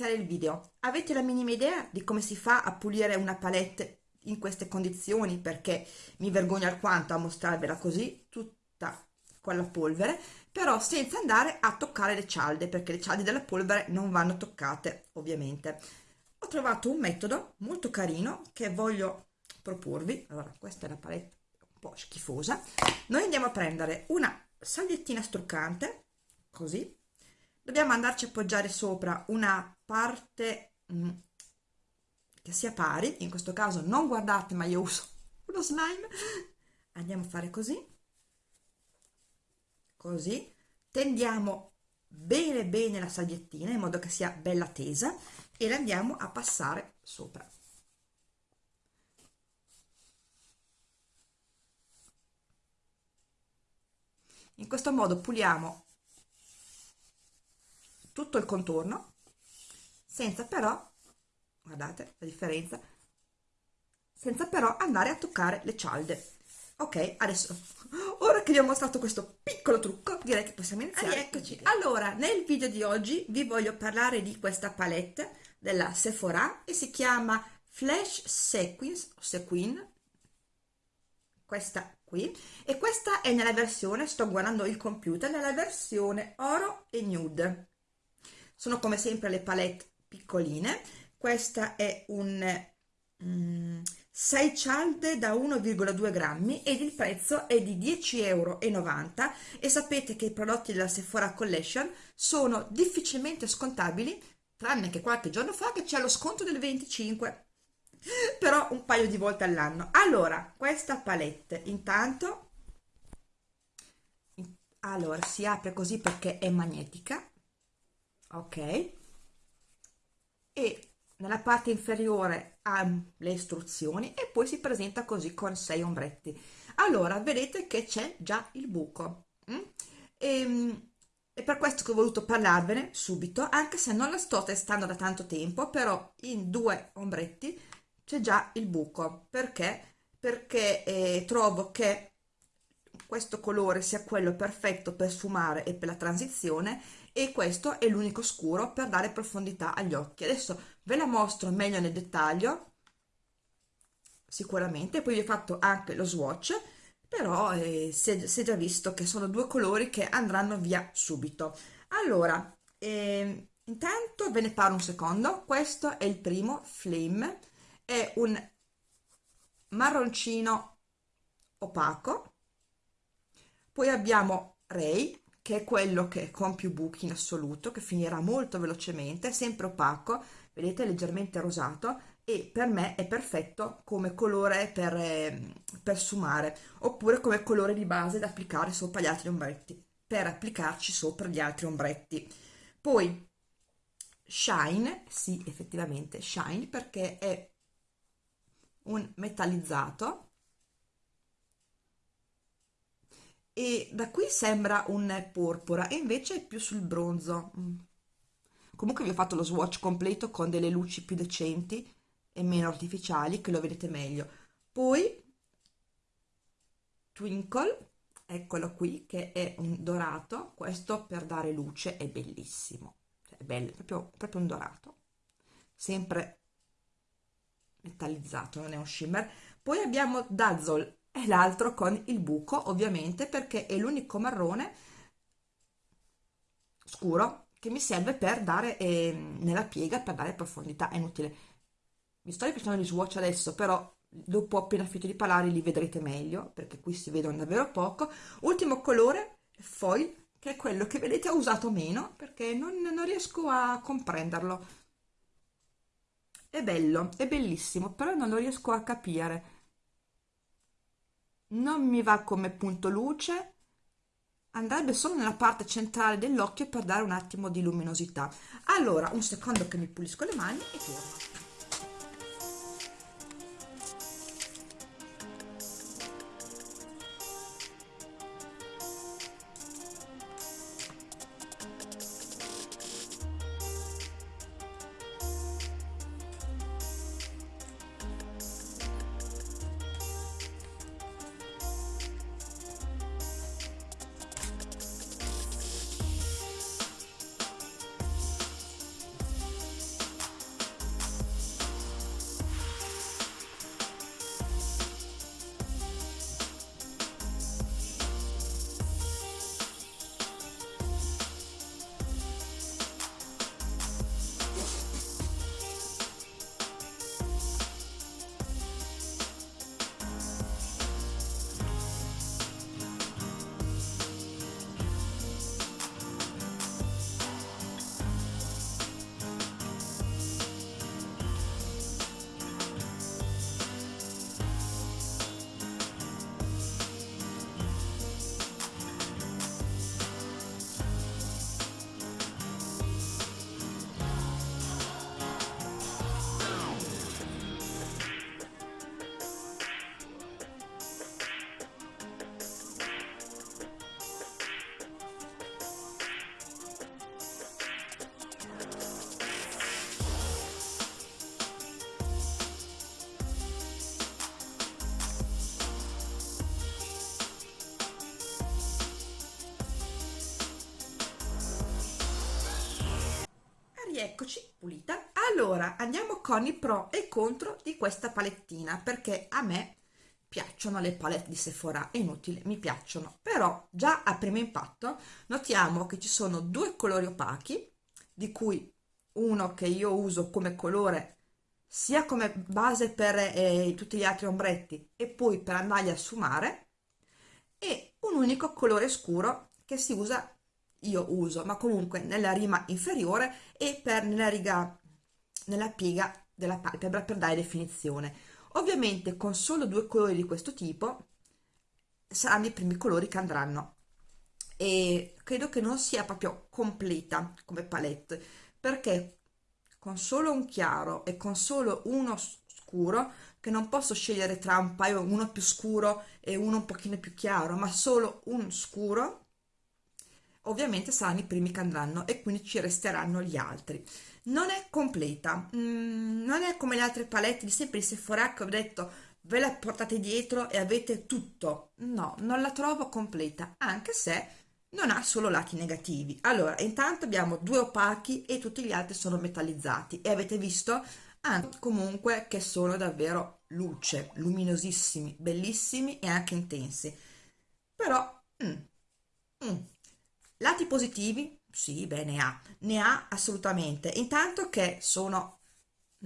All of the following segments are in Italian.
iniziare il video, avete la minima idea di come si fa a pulire una palette in queste condizioni? Perché mi vergogno alquanto a mostrarvela così, tutta con la polvere, però senza andare a toccare le cialde, perché le cialde della polvere non vanno toccate, ovviamente. Ho trovato un metodo molto carino che voglio proporvi. Allora, questa è la palette un po' schifosa. Noi andiamo a prendere una salviettina struccante, così, dobbiamo andarci a appoggiare sopra una parte mm, che sia pari, in questo caso non guardate ma io uso uno slime, andiamo a fare così, così, tendiamo bene bene la salviettina in modo che sia bella tesa e la andiamo a passare sopra. In questo modo puliamo tutto il contorno senza però guardate la differenza senza però andare a toccare le cialde. Ok adesso ora che vi ho mostrato questo piccolo trucco direi che possiamo iniziare. Eccoci. Allora nel video di oggi vi voglio parlare di questa palette della Sephora e si chiama Flash Sequins o Sequin questa qui e questa è nella versione sto guardando il computer nella versione oro e nude sono come sempre le palette piccoline. Questa è un mm, 6 cialde da 1,2 grammi ed il prezzo è di 10,90 euro e sapete che i prodotti della Sephora Collection sono difficilmente scontabili tranne che qualche giorno fa che c'è lo sconto del 25 però un paio di volte all'anno. Allora questa palette intanto allora si apre così perché è magnetica ok. E nella parte inferiore ha le istruzioni e poi si presenta così con sei ombretti. Allora vedete che c'è già il buco mm? e, ehm, per questo che ho voluto parlarvene subito anche se non la sto testando da tanto tempo però in due ombretti c'è già il buco. Perché? Perché eh, trovo che questo colore sia quello perfetto per sfumare e per la transizione e questo è l'unico scuro per dare profondità agli occhi. Adesso ve la mostro meglio nel dettaglio sicuramente. Poi vi ho fatto anche lo swatch però eh, si, è, si, è, già visto che sono due colori che andranno via subito. Allora eh, intanto ve ne parlo un secondo. Questo è il primo flame è un marroncino opaco poi abbiamo Ray che è quello che con più buchi in assoluto, che finirà molto velocemente, sempre opaco, vedete leggermente rosato e per me è perfetto come colore per, eh, per sfumare oppure come colore di base da applicare sopra gli altri ombretti, per applicarci sopra gli altri ombretti. Poi Shine, sì effettivamente Shine perché è un metallizzato e da qui sembra un porpora e invece è più sul bronzo. Mm. comunque vi ho fatto lo swatch completo con delle luci più decenti e meno artificiali che lo vedete meglio. Poi twinkle eccolo qui che è un dorato. Questo per dare luce è bellissimo. Cioè, è bello proprio, proprio un dorato. Sempre metallizzato non è un shimmer. Poi abbiamo dazzle e l'altro con il buco ovviamente perché è l'unico marrone scuro che mi serve per dare eh, nella piega per dare profondità. È inutile. Mi sto ripetendo gli swatch adesso però dopo appena finito di parlare li vedrete meglio perché qui si vedono davvero poco. Ultimo colore foil che è quello che vedete ho usato meno perché non, non riesco a comprenderlo. È bello è bellissimo però non lo riesco a capire non mi va come punto luce. Andrebbe solo nella parte centrale dell'occhio per dare un attimo di luminosità. Allora un secondo che mi pulisco le mani e torno rieccoci pulita. Allora andiamo con i pro e contro di questa palettina perché a me piacciono le palette di Sephora è inutile mi piacciono. Però già a primo impatto notiamo che ci sono due colori opachi di cui uno che io uso come colore sia come base per eh, tutti gli altri ombretti e poi per andarli a sfumare e un unico colore scuro che si usa io uso ma comunque nella rima inferiore e per nella riga nella piega della palpebra per dare definizione. Ovviamente con solo due colori di questo tipo saranno i primi colori che andranno. E credo che non sia proprio completa come palette perché con solo un chiaro e con solo uno scuro che non posso scegliere tra un paio uno più scuro e uno un pochino più chiaro ma solo un scuro ovviamente saranno i primi che andranno e quindi ci resteranno gli altri. Non è completa mm, non è come le altre palette di sempre di Sephora che ho detto ve la portate dietro e avete tutto no non la trovo completa anche se non ha solo lati negativi. Allora intanto abbiamo due opachi e tutti gli altri sono metallizzati e avete visto anche comunque che sono davvero luce luminosissimi bellissimi e anche intensi. Però mm. Positivi? Sì beh ne ha ne ha assolutamente. Intanto che sono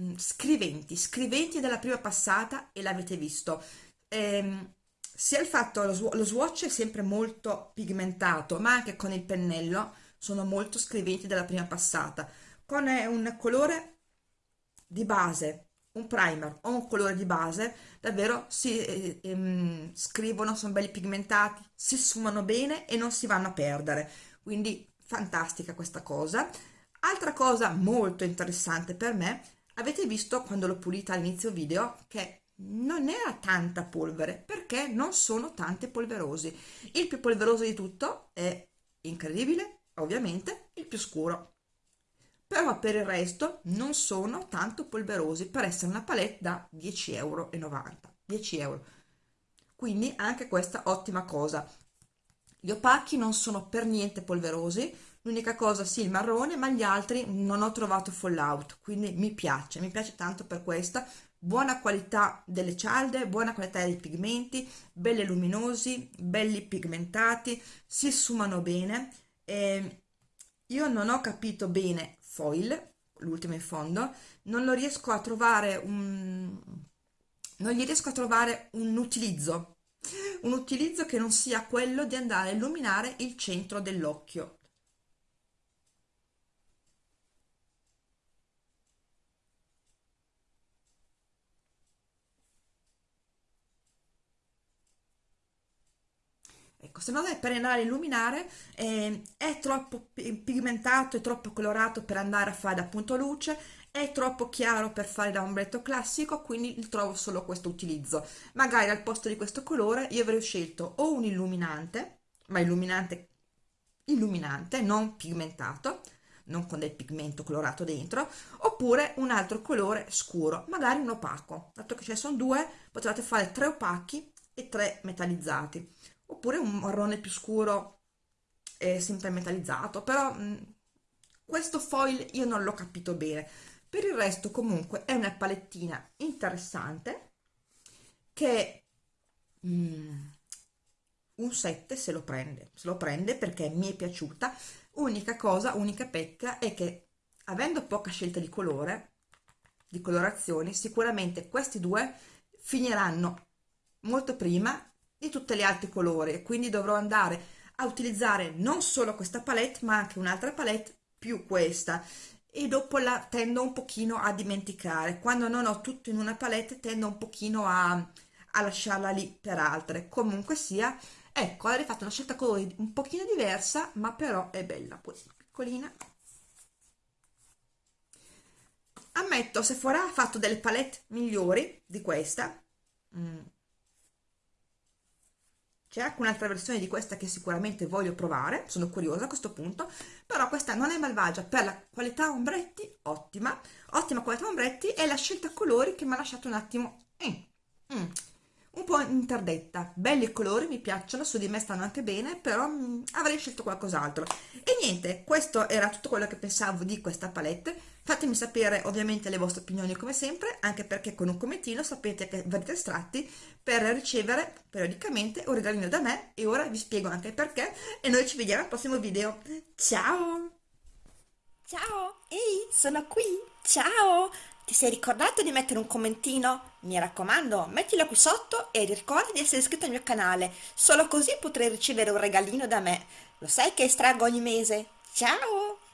mm, scriventi scriventi della prima passata e l'avete visto. Ehm, sia il fatto lo, lo swatch è sempre molto pigmentato ma anche con il pennello sono molto scriventi della prima passata. Con un colore di base un primer o un colore di base davvero si eh, ehm, scrivono sono belli pigmentati si sfumano bene e non si vanno a perdere quindi fantastica questa cosa. Altra cosa molto interessante per me avete visto quando l'ho pulita all'inizio video che non era tanta polvere perché non sono tante polverosi. Il più polveroso di tutto è incredibile ovviamente il più scuro. Però per il resto non sono tanto polverosi per essere una palette da 10,90 euro 10 euro. Quindi anche questa ottima cosa gli opachi non sono per niente polverosi l'unica cosa sì il marrone ma gli altri non ho trovato fallout quindi mi piace mi piace tanto per questa buona qualità delle cialde, buona qualità dei pigmenti, belli luminosi, belli pigmentati, si sfumano bene. E io non ho capito bene foil, l'ultimo in fondo, non lo riesco a trovare un... non gli riesco a trovare un utilizzo, un utilizzo che non sia quello di andare a illuminare il centro dell'occhio. Ecco se non è per andare a illuminare eh, è troppo pigmentato e troppo colorato per andare a fare da punto luce è troppo chiaro per fare da ombretto classico quindi trovo solo questo utilizzo. Magari al posto di questo colore io avrei scelto o un illuminante ma illuminante illuminante non pigmentato non con del pigmento colorato dentro oppure un altro colore scuro magari un opaco. Dato che ce ne sono due potete fare tre opachi e tre metallizzati. Oppure un marrone più scuro e sempre metallizzato però mh, questo foil io non l'ho capito bene per il resto comunque è una palettina interessante che mm, un 7 se lo prende se lo prende perché mi è piaciuta. Unica cosa unica pecca è che avendo poca scelta di colore di colorazioni sicuramente questi due finiranno molto prima di tutti gli altri colori quindi dovrò andare a utilizzare non solo questa palette ma anche un'altra palette più questa e dopo la tendo un pochino a dimenticare. Quando non ho tutto in una palette tendo un pochino a, a lasciarla lì per altre. Comunque sia ecco avrei fatto una scelta colori un pochino diversa ma però è bella poi piccolina. Ammetto se Sephora ha fatto delle palette migliori di questa mm c'è anche un'altra versione di questa che sicuramente voglio provare sono curiosa a questo punto però questa non è malvagia per la qualità ombretti ottima ottima qualità ombretti e la scelta colori che mi ha lasciato un attimo mm, po' interdetta. Belli colori mi piacciono su di me stanno anche bene però mh, avrei scelto qualcos'altro. E niente questo era tutto quello che pensavo di questa palette. Fatemi sapere ovviamente le vostre opinioni come sempre anche perché con un commentino sapete che verrete estratti per ricevere periodicamente un regalino da me. E ora vi spiego anche perché. E noi ci vediamo al prossimo video. Ciao! Ciao, ehi, sono qui. Ciao! Ti sei ricordato di mettere un commentino? Mi raccomando, mettilo qui sotto e ricorda di essere iscritto al mio canale. Solo così potrai ricevere un regalino da me. Lo sai che estraggo ogni mese. Ciao!